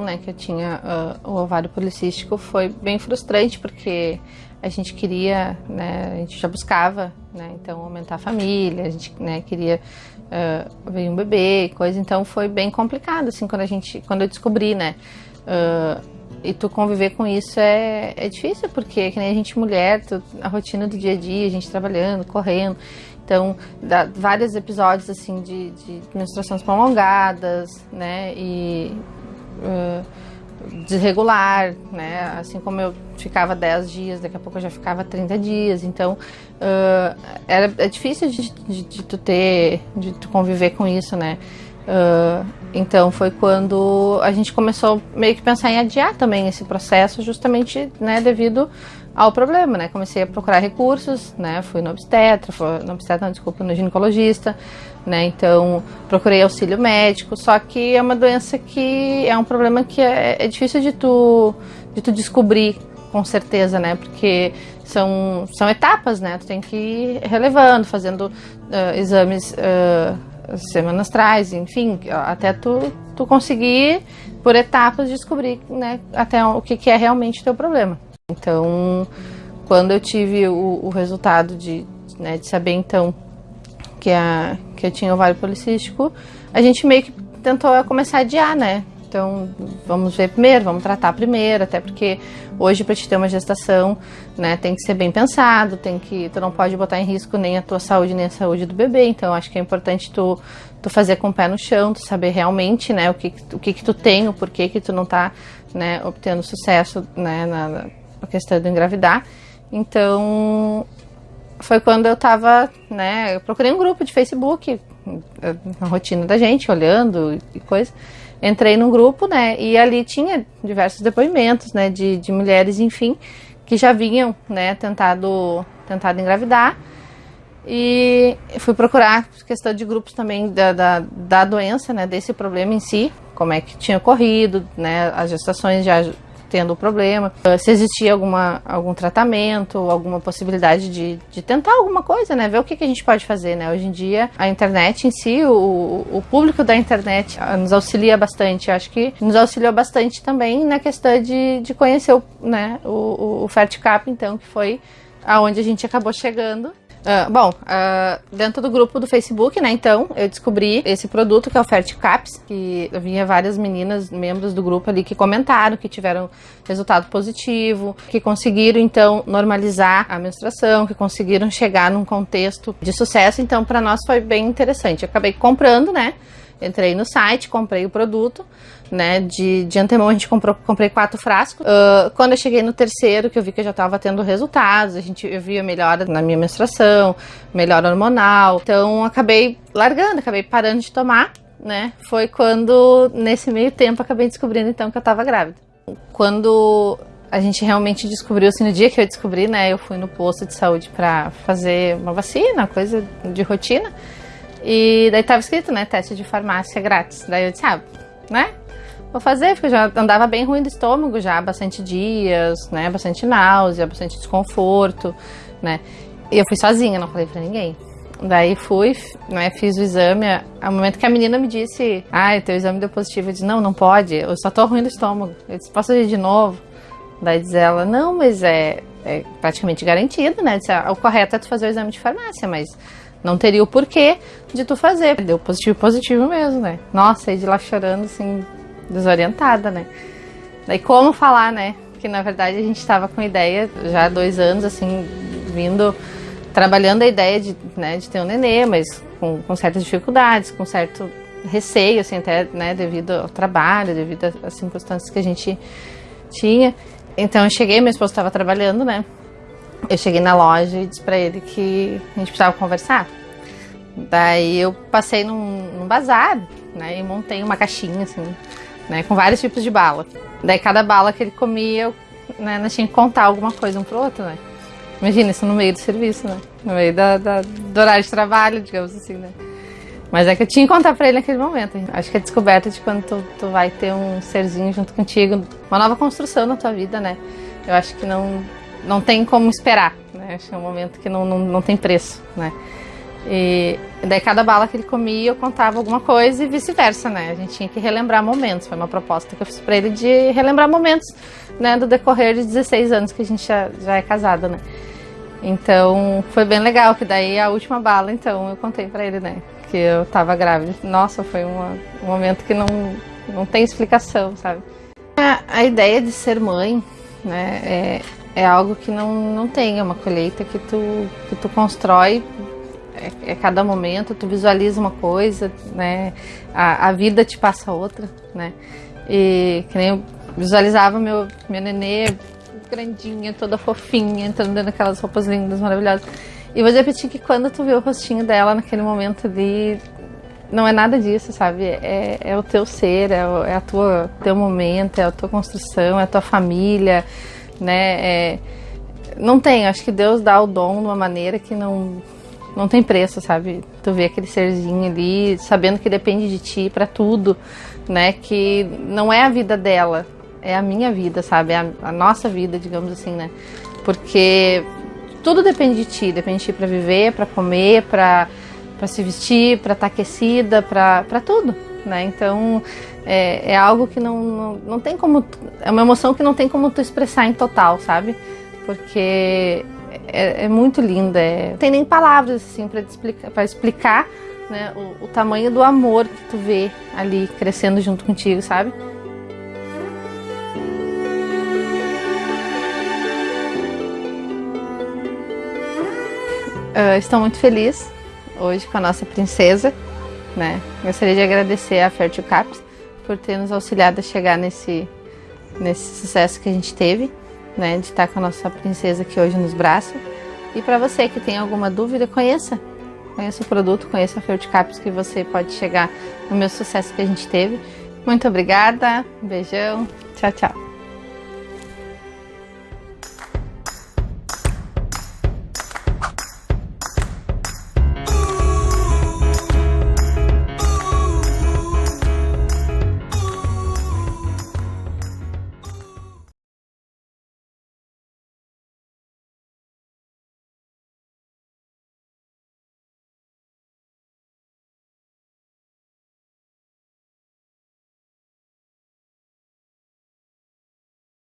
né, que eu tinha uh, o ovário policístico, foi bem frustrante, porque a gente queria, né, a gente já buscava, né, então aumentar a família, a gente, né, queria uh, ver um bebê coisa, então foi bem complicado, assim, quando a gente, quando eu descobri, né, uh, e tu conviver com isso é, é difícil, porque que nem a gente mulher, tu, a rotina do dia a dia, a gente trabalhando, correndo, então, dá vários episódios, assim, de, de menstruações prolongadas, né, e... Desregular, né? Assim como eu ficava 10 dias, daqui a pouco eu já ficava 30 dias. Então, uh, era, é difícil de, de, de, tu ter, de tu conviver com isso, né? Uh, então foi quando a gente começou meio que pensar em adiar também esse processo, justamente, né, devido ao problema, né? Comecei a procurar recursos, né? Fui no obstetra, fui, no obstetra, não, desculpa, no ginecologista, né? Então, procurei auxílio médico, só que é uma doença que é um problema que é, é difícil de tu, de tu descobrir com certeza, né? Porque são, são etapas, né? Tu tem que ir relevando, fazendo uh, exames uh, semanastrais, enfim, até tu, tu conseguir, por etapas, descobrir, né? Até o que, que é realmente teu problema. Então, quando eu tive o, o resultado de, né, de saber, então, que, a, que eu tinha ovário policístico, a gente meio que tentou começar a adiar, né? Então, vamos ver primeiro, vamos tratar primeiro, até porque hoje para te ter uma gestação, né, tem que ser bem pensado, tem que, tu não pode botar em risco nem a tua saúde nem a saúde do bebê, então acho que é importante tu, tu fazer com o pé no chão, tu saber realmente, né, o que o que, que tu tem, o porquê que tu não tá, né, obtendo sucesso, né, na, na questão de engravidar. Então, foi quando eu tava, né, eu procurei um grupo de Facebook, na rotina da gente, olhando e coisa. Entrei num grupo, né, e ali tinha diversos depoimentos, né, de, de mulheres, enfim, que já vinham, né, tentado, tentado engravidar. E fui procurar questão de grupos também da, da, da doença, né, desse problema em si, como é que tinha ocorrido, né, as gestações já tendo o problema, ah, se existia alguma, algum tratamento, alguma possibilidade de, de tentar alguma coisa, né? Ver o que, que a gente pode fazer, né? Hoje em dia, a internet em si, o, o público da internet ah, nos auxilia bastante. acho que nos auxiliou bastante também na questão de, de conhecer o, né, o, o FertCap, então, que foi aonde a gente acabou chegando Uh, bom, uh, dentro do grupo do Facebook, né, então, eu descobri esse produto que é o Ferticaps, que vinha várias meninas, membros do grupo ali, que comentaram que tiveram resultado positivo, que conseguiram, então, normalizar a menstruação, que conseguiram chegar num contexto de sucesso, então, para nós foi bem interessante. Eu acabei comprando, né, entrei no site, comprei o produto, né? De, de antemão a gente comprou, comprei quatro frascos. Uh, quando eu cheguei no terceiro, que eu vi que eu já estava tendo resultados, a gente eu via melhora na minha menstruação, melhora hormonal. Então acabei largando, acabei parando de tomar, né? Foi quando, nesse meio tempo, acabei descobrindo então que eu estava grávida. Quando a gente realmente descobriu, assim, no dia que eu descobri, né? Eu fui no posto de saúde para fazer uma vacina, coisa de rotina. E daí tava escrito, né, teste de farmácia grátis. Daí eu disse, ah, né, vou fazer, porque eu já andava bem ruim do estômago já há bastante dias, né, bastante náusea, bastante desconforto, né. E eu fui sozinha, não falei pra ninguém. Daí fui, né, fiz o exame, ao momento que a menina me disse, ah, teu exame deu positivo, eu disse, não, não pode, eu só tô ruim do estômago. Eu disse, posso ir de novo? Daí diz ela, não, mas é, é praticamente garantido, né, disse, ah, o correto é tu fazer o exame de farmácia, mas não teria o porquê de tu fazer. Deu positivo, positivo mesmo, né? Nossa, aí de lá chorando, assim, desorientada, né? Daí como falar, né? Que na verdade a gente estava com ideia já há dois anos, assim, vindo, trabalhando a ideia de, né, de ter um nenê, mas com, com certas dificuldades, com certo receio, assim, até, né, devido ao trabalho, devido às circunstâncias que a gente tinha. Então eu cheguei, meu esposo estava trabalhando, né? Eu cheguei na loja e disse pra ele que a gente precisava conversar. Daí eu passei num, num bazar, né, e montei uma caixinha, assim, né, com vários tipos de bala. Daí cada bala que ele comia, eu, né, nós tinha que contar alguma coisa um pro outro, né. Imagina isso no meio do serviço, né, no meio da, da, do horário de trabalho, digamos assim, né. Mas é que eu tinha que contar pra ele naquele momento. Acho que a descoberta de quando tu, tu vai ter um serzinho junto contigo, uma nova construção na tua vida, né. Eu acho que não, não tem como esperar, né? É um momento que não, não, não tem preço, né? E daí cada bala que ele comia eu contava alguma coisa e vice-versa, né? A gente tinha que relembrar momentos. Foi uma proposta que eu fiz para ele de relembrar momentos, né, do decorrer de 16 anos que a gente já, já é casada, né? Então foi bem legal, que daí a última bala, então, eu contei para ele, né? Que eu tava grávida. Nossa, foi uma, um momento que não, não tem explicação, sabe? A, a ideia de ser mãe, né, é, é algo que não, não tem, é uma colheita que tu, que tu constrói é, é cada momento, tu visualiza uma coisa, né, a, a vida te passa outra, né, e que nem eu visualizava meu, meu nenê grandinha, toda fofinha, entrando dentro daquelas roupas lindas, maravilhosas. E vou repetir que quando tu vê o rostinho dela naquele momento ali, não é nada disso, sabe? É, é o teu ser, é, o, é a tua teu momento, é a tua construção, é a tua família, né? É, não tem, acho que Deus dá o dom de uma maneira que não não tem preço, sabe? Tu vê aquele serzinho ali, sabendo que depende de ti para tudo, né? Que não é a vida dela, é a minha vida, sabe? É a, a nossa vida, digamos assim, né? Porque tudo depende de ti, depende de ti para viver, para comer, para para se vestir, para estar tá aquecida, para tudo, né? Então é, é algo que não, não, não tem como. É uma emoção que não tem como tu expressar em total, sabe? Porque é, é muito linda. É, não tem nem palavras assim para explicar, explicar né, o, o tamanho do amor que tu vê ali crescendo junto contigo, sabe? Uh, estou muito feliz hoje com a nossa princesa. Né? Gostaria de agradecer a Fertil Caps por ter nos auxiliado a chegar nesse, nesse sucesso que a gente teve, né? de estar com a nossa princesa aqui hoje nos braços. E para você que tem alguma dúvida, conheça. Conheça o produto, conheça a Fertil Caps que você pode chegar no meu sucesso que a gente teve. Muito obrigada, um beijão, tchau, tchau.